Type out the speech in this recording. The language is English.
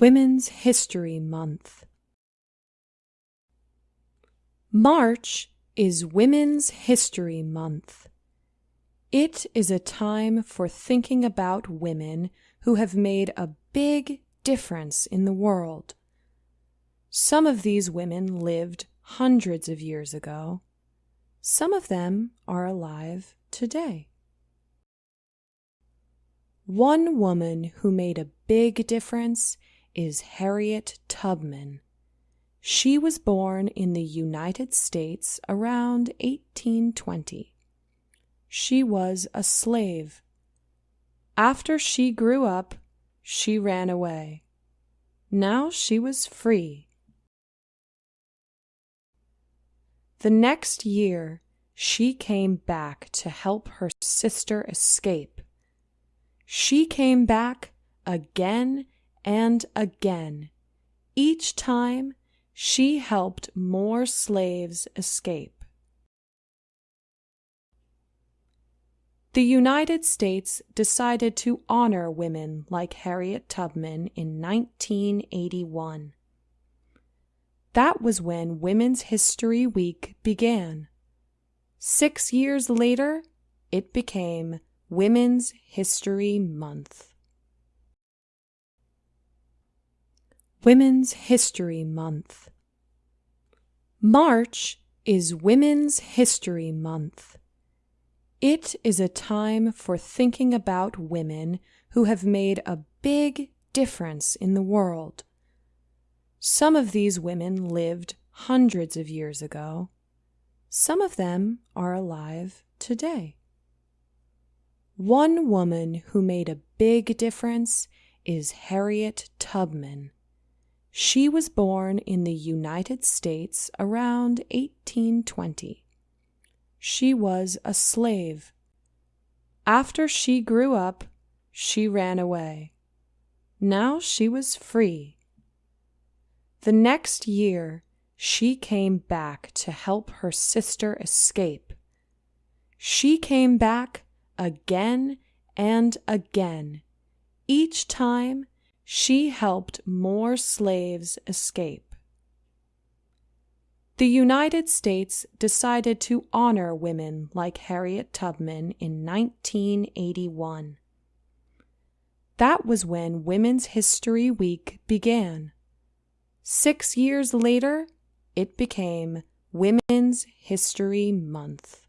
Women's History Month. March is Women's History Month. It is a time for thinking about women who have made a big difference in the world. Some of these women lived hundreds of years ago. Some of them are alive today. One woman who made a big difference is Harriet Tubman. She was born in the United States around 1820. She was a slave. After she grew up, she ran away. Now she was free. The next year, she came back to help her sister escape. She came back again and again. Each time, she helped more slaves escape. The United States decided to honor women like Harriet Tubman in 1981. That was when Women's History Week began. Six years later, it became Women's History Month. Women's History Month. March is Women's History Month. It is a time for thinking about women who have made a big difference in the world. Some of these women lived hundreds of years ago. Some of them are alive today. One woman who made a big difference is Harriet Tubman. She was born in the United States around 1820. She was a slave. After she grew up, she ran away. Now she was free. The next year, she came back to help her sister escape. She came back again and again. Each time, she helped more slaves escape. The United States decided to honor women like Harriet Tubman in 1981. That was when Women's History Week began. Six years later, it became Women's History Month.